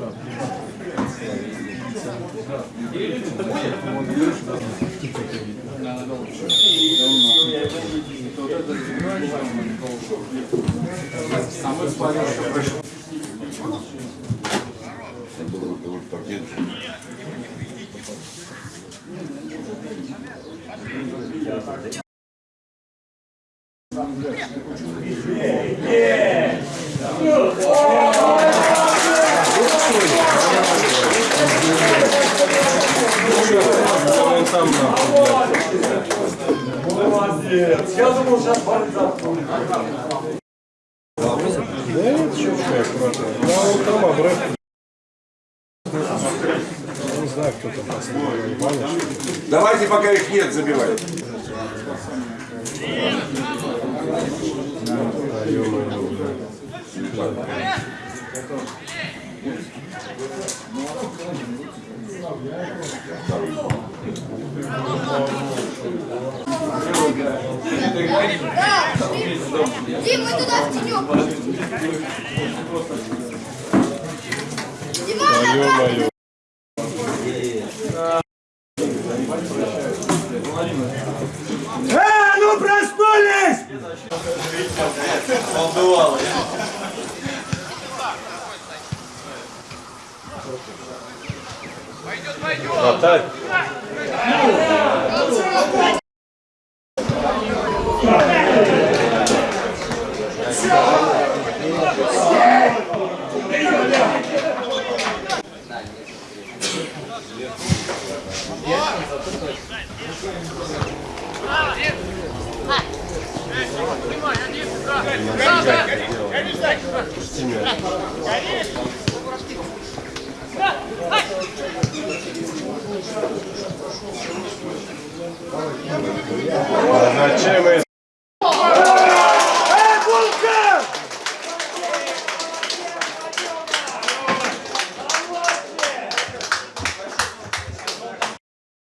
Мусата и лапша. Там Давайте, пока их нет, забивать. А, ё-моё, да. Дим, мы туда в тенек. А, ё-моё. Э, ну проснулись! Хватай. А зачем это? Э, булка!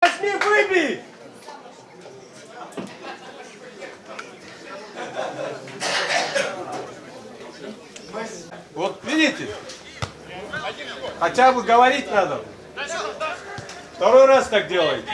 Возьми, выбей! Вот видите? Хотя бы говорить надо. Второй раз так делаете.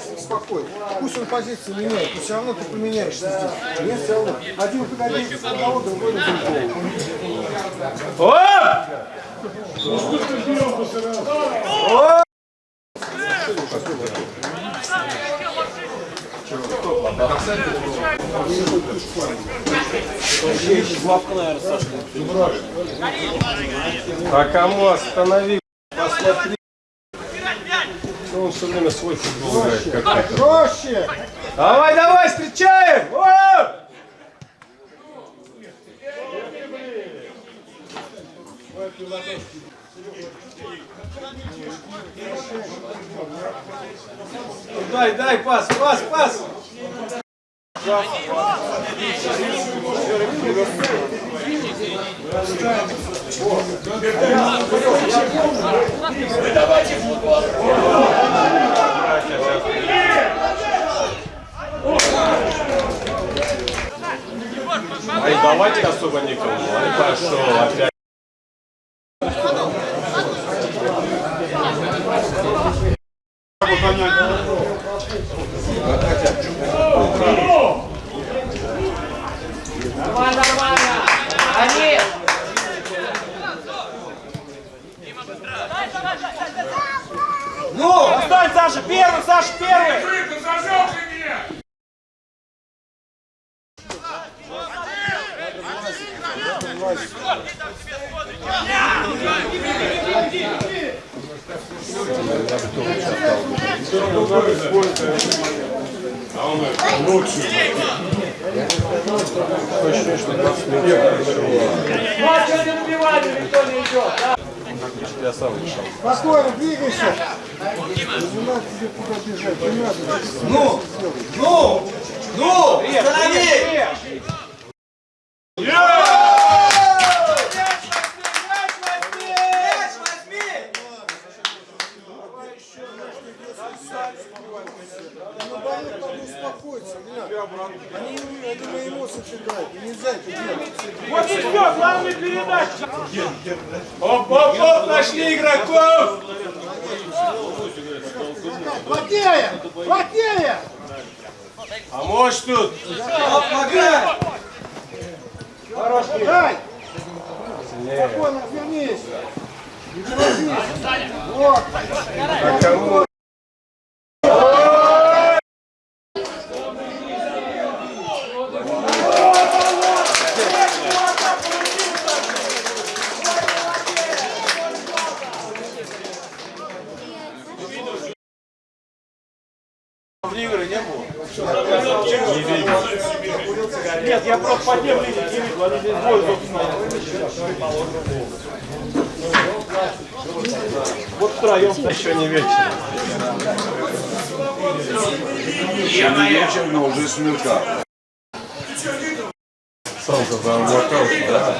Играй спокойно. Пусть он позицию меняет, но все равно ты поменяешься здесь. Нет, все равно. Один выходит на одного, другой на другого. Оп! А кому останови? Посмотри. Он все время свой футбол играет? Как это? Проще! Давай, давай, встречаем! О! Дай, дай, пас, пас, пас! Ай, давайте особо никому. Ай, пошел опять. Нормально, нормально. Они... Ну, отстань, Саша, первый, Саша, первый. Я сам решал. Спокойно, двигайся. Не надо тебе туда бежать, не надо. Ну, ну, ну, останови! Ну, болит, надо надо. Они, они на эмоциях играют, нельзя это делать. Вот и все, главная передача. Оп-оп-оп, нашли игроков! Плотнее! Плотнее! А может тут? Дай! Спокойно, отвернись! Не торопись! Вот! А? Нет, я просто по тем линиям не видел, они здесь бой, собственно. Вот втроем. Еще не вечер. Еще не вечер, но уже смерка. Солнце за облаком. Да.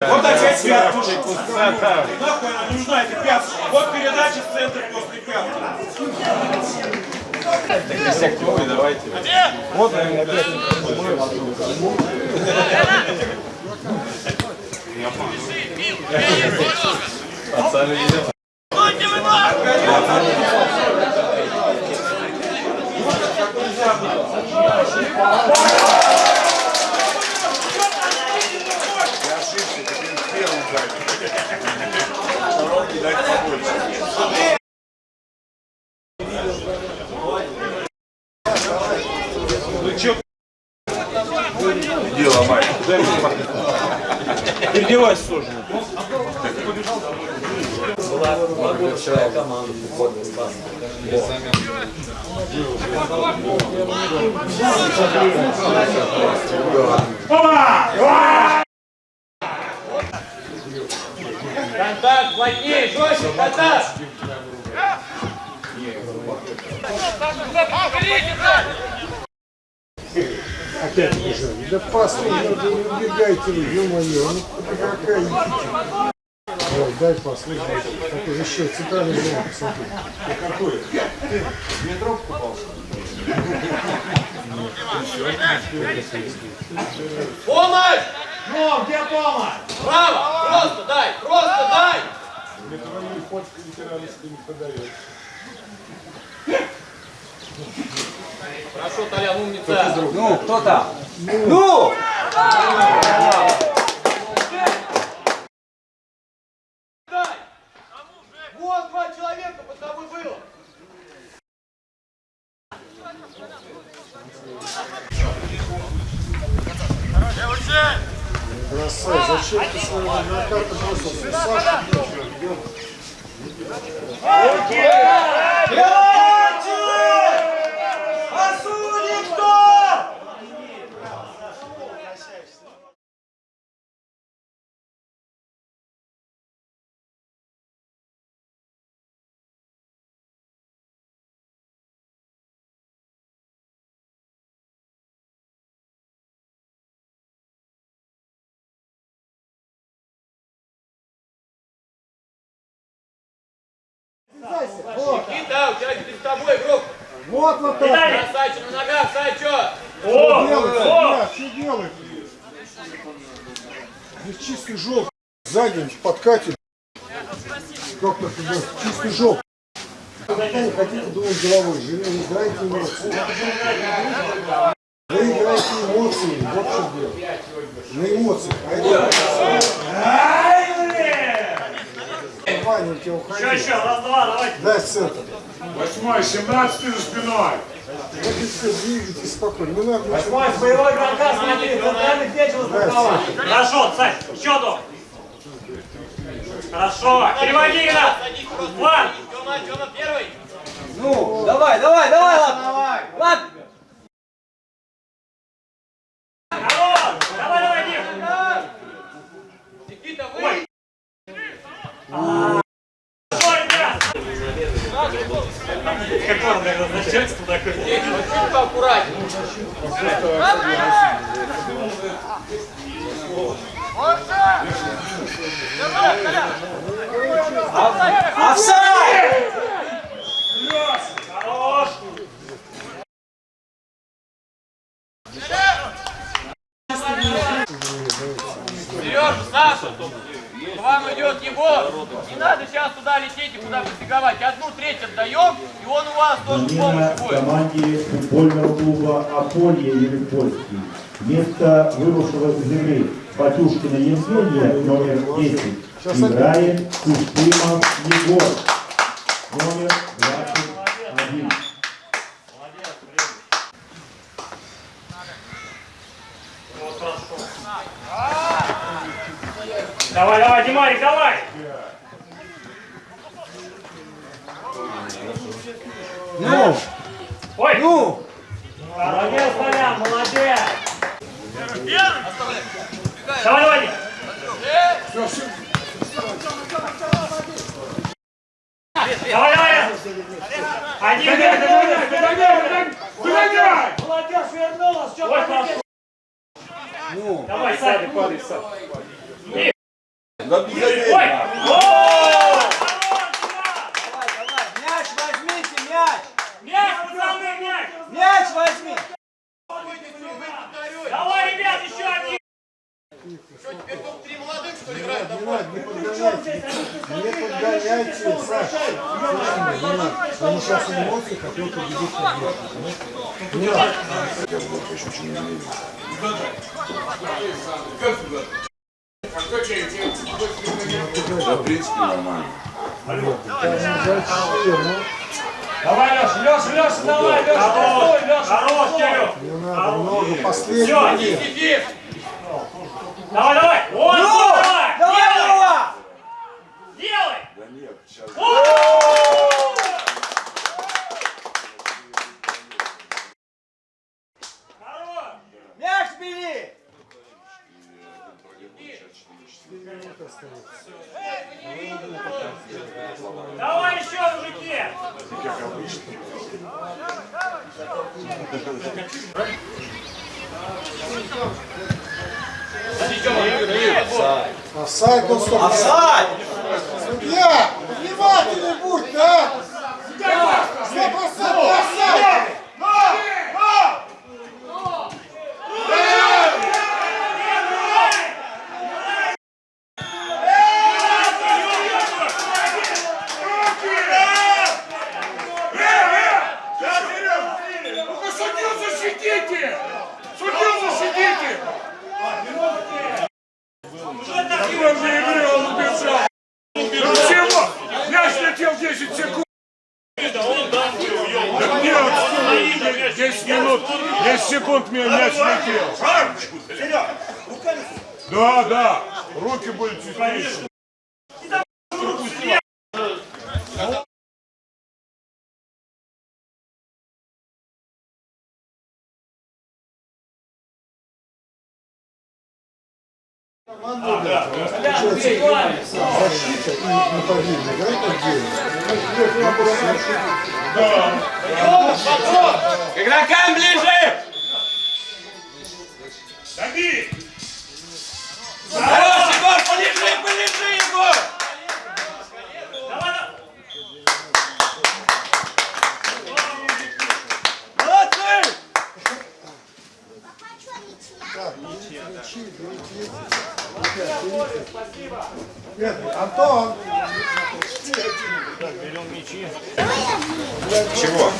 Вот опять пятку. Нахуй она нужна, эта пятка. Вот передача в центр после пятки. Давайте. Вот, наверное, опять. Пацаны идет. Переодевайся сложно. Контакт, плотнее, жестче, контакт! Опять бежали. Да ну не убегайте вы, ё-моё, ну какая. Ой, дай послушай. Такой еще центральный зон, посмотри. Помощь! Ну, где помощь? Право! Просто дай! Просто дай! Хорошо, Толян, умница! Ну, кто там? Ну! Дай! Вот два человека под тобой было! Бросай, зачем ты своего адвоката бросился? Саша, Осуди Никита, у тебя перед тобой игрок. вот вот так. Красавчик на ногах, Сачо! Делать, ребят, что делать? Здесь чистый желтый. Сзади подкатит. Идет? Чистый желтый. Когда не хотите думать головой, живи, не играйте эмоции. Вы играете эмоции, вот что дело. На эмоциях. А это... Тебя уходи. Еще, раз, два, давайте. Дай центр. Восьмой, семнадцатый за спиной. И все, двигайтесь спокойно. Не надо. Восьмой, боевой игрока, смотри, центральных вечеров справа. Хорошо, Сань, счету. Хорошо, переводи игра. План. Ну, давай, давай, давай, ладно. Ладно. Алло, давай, давай, Дим. Ой. Хорошо, ребят. Какое, наверное, начальство такое? Офсайд! Хорош. Сережа, Саша, к Егор. Не надо сейчас туда лететь и куда прибеговать. Одну треть отдаем, и он у вас тоже Замена помощь будет. команде футбольного клуба «Аполье» Елепольский. Вместо выросшего из игры Батюшкина Евгения, номер 10, играет Куштымов Егор, номер 21. Давай, давай, Димарик, давай. Ну, Ой. ну. Молодец, Толян, молодец. Давай, давай. Давай, давай. Один, догоняй, догоняй, догоняй. Молодежь вернулась, что. Ну, Давай, Саня, падай, Да Ой! Безобидно. О! давай, давай. Мяч возьмите, мяч. Мяч, пацаны, мяч! Мяч возьми. Давай, ребят, еще один! Не надо, не подгоняйте. Не подгоняйте, Саша. Слушай, не надо. Они сейчас на эмоциях хотят победить победу. Не надо. Да, в принципе, нормально. Давай, Леша, Леша, Леша, давай, Леша, Хорош, стой, Леша. хорош, Кирилл! Не надо много. Все, Последний. Давай, давай! Вот, Ну, давай! давай, Делай! давай. Делай! Да нет, сейчас... Хорош! Мяч бери. Давай еще, мужики! Офсайд, ну стоп. Офсайд. Судья, внимательный будь, да? Сто процентов офсайд. Ну-ка, судью защитите! Судью защитите! Какой же игры он убежал? Ну чего? Мяч летел 10 секунд. Да нет, 10 минут, 10 секунд мне мяч летел. Да, да, руки были чистейшие. Защита и нападение. Играть отдельно. Игрокам ближе! Дави! Хорош, Егор, полежи, полежи, Егор! Давай, давай! Молодцы. Нет, Антон. Чего?